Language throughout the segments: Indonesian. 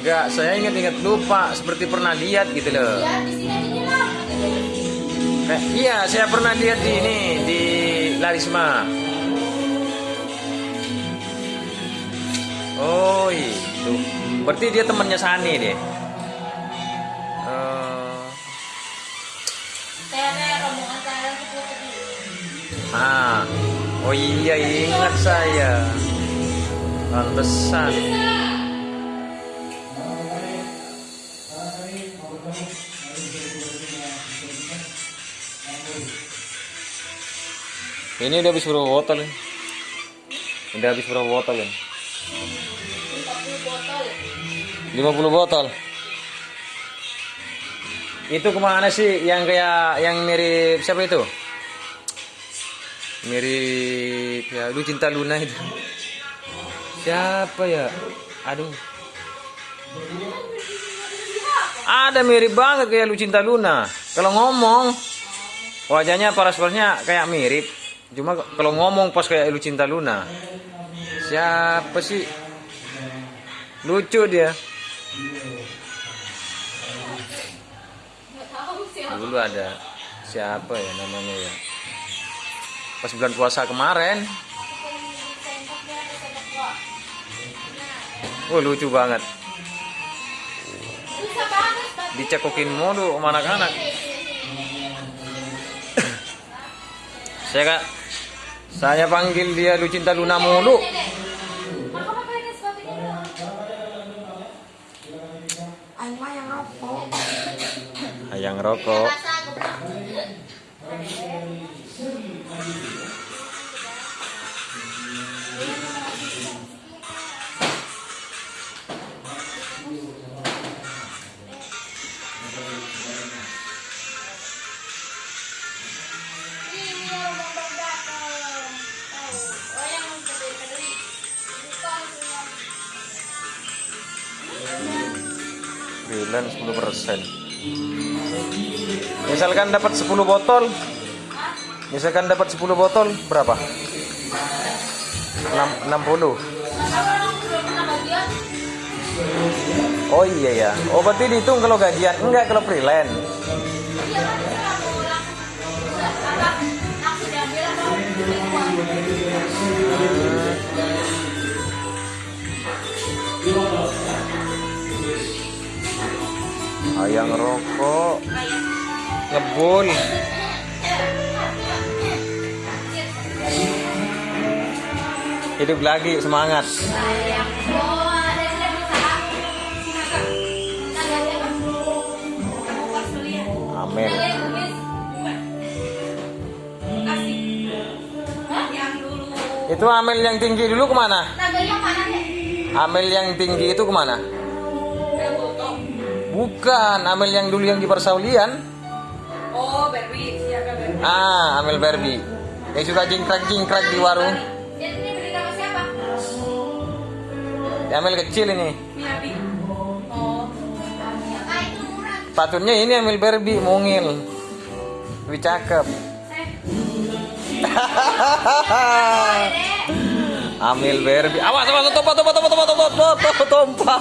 Enggak, saya ingat-ingat lupa seperti pernah lihat gitu loh. Ya, di sini aja nyelam. Kayak, iya, saya pernah lihat di ini di Larisma. Oh itu, berarti dia temannya Sani deh. Eh, tadi. ah, oh iya ingat saya. Pantesan. Ini udah habis berapa botol ini? Udah habis berapa botol ini? 40 botol. 50 botol. Itu ke mana sih yang kayak yang mirip siapa itu? Mirip ya lu cinta Luna itu. Siapa ya? Aduh. Ada mirip banget kayak lu cinta Luna. Kalau ngomong wajahnya paras-parasnya kayak mirip. Cuma kalau ngomong pas kayak lu cinta Luna. Siapa sih? Lucu dia. Dulu ada siapa ya namanya ya pas bulan puasa kemarin oh lucu banget dicekokin mulu sama anak-anak saya kak saya panggil dia Lucinta Luna mulu Maka apa ini sepatunya? Aing mah yang rokok. ayang rokok freelance 10 persen. Misalkan dapat 10 botol misalkan dapat 10 botol berapa? 6, 60 Apa orang belum pernah bagian? oh iya ya oh berarti dihitung kalau gajian. Enggak kalau freelance ayang rokok. Ngebul hidup lagi semangat. Amin. Itu amel yang tinggi dulu ke mana? Amel yang tinggi itu ke mana. Bukan amel yang dulu yang di persaulian Oh, Barbie. Siapa Barbie? ah amel Barbie yang suka jingkrak jingkrak di warung Dia ini beli sama siapa? amel kecil ini Miyabi. Oh. Ah, itu murah. patutnya ini amel Barbie mungil lebih cakep amel Barbie awas awas tompah tompah tompah tompah tompah tompah tompah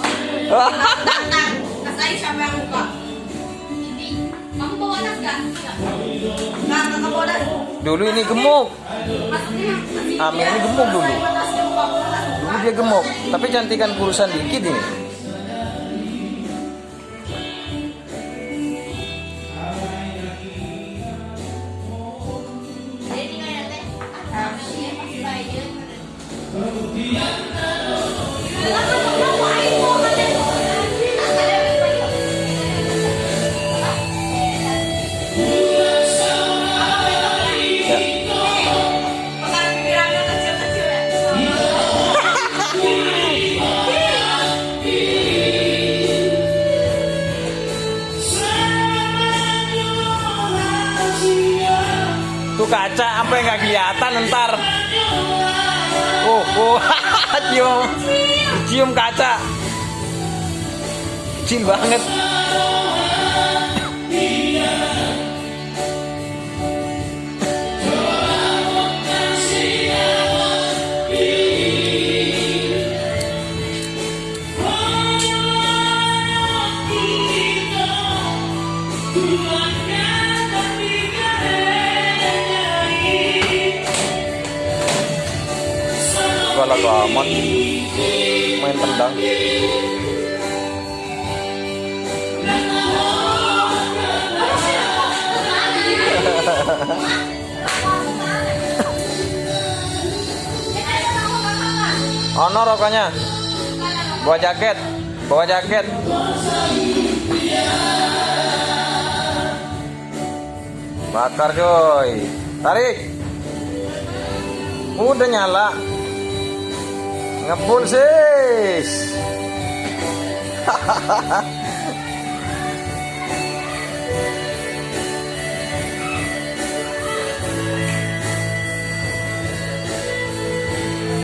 dulu ini gemuk. Yang Amel ini gemuk dulu. Dulu dia gemuk. Tapi cantikan kurusan dikit ini apa yang nggak kelihatan ntar. Oh oh cium. Cium kaca. Kecil banget galak amat. Main tendang. Ono rokoknya. Bawa jaket. Bawa jaket. Bakar coy. Tarik. Udah nyala. Ngepul sis. Hahaha.